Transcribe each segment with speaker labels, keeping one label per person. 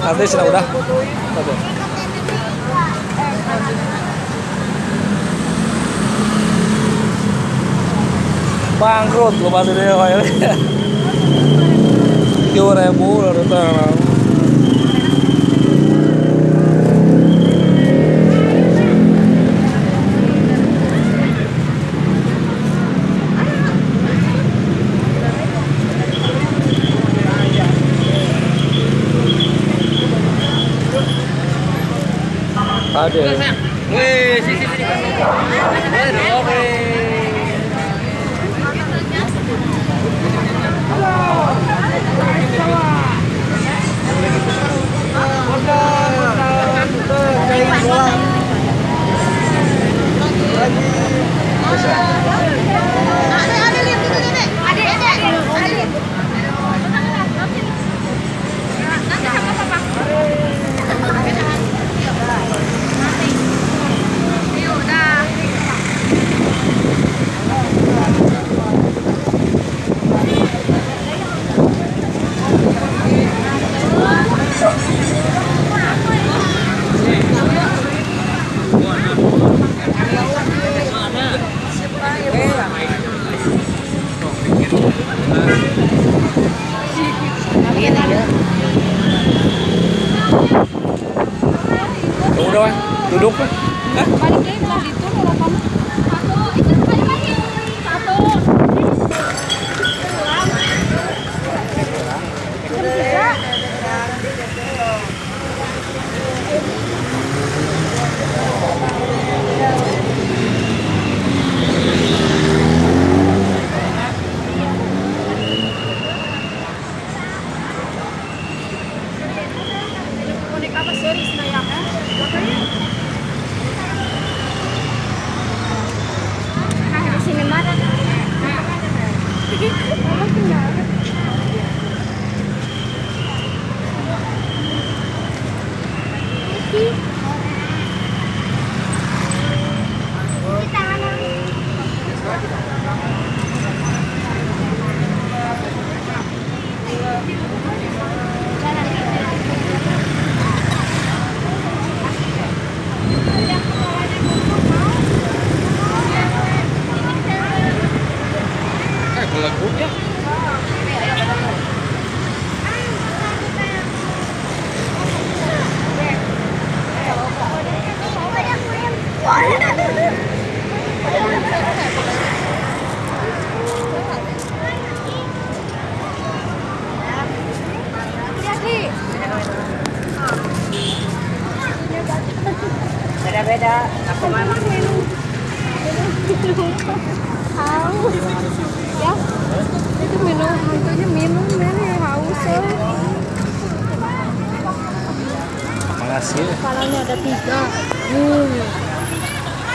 Speaker 1: Nanti sudah udah. Oke. Bangkrut lu bantu dia kayak Dua ribu lalu tuh. Ada.
Speaker 2: Wih, sisi sini. Eh, oke.
Speaker 3: đúng rồi
Speaker 2: đủ đúc rồi
Speaker 3: Beda-beda. Aku minum? Haus. Ya. Itu minum, hantunya minum, ini haus. eh.
Speaker 1: Makasih.
Speaker 3: Kepalanya ada tiga. Hmm.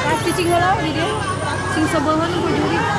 Speaker 3: Pas cicing heula di dia. Sing sebeuheun ku juri.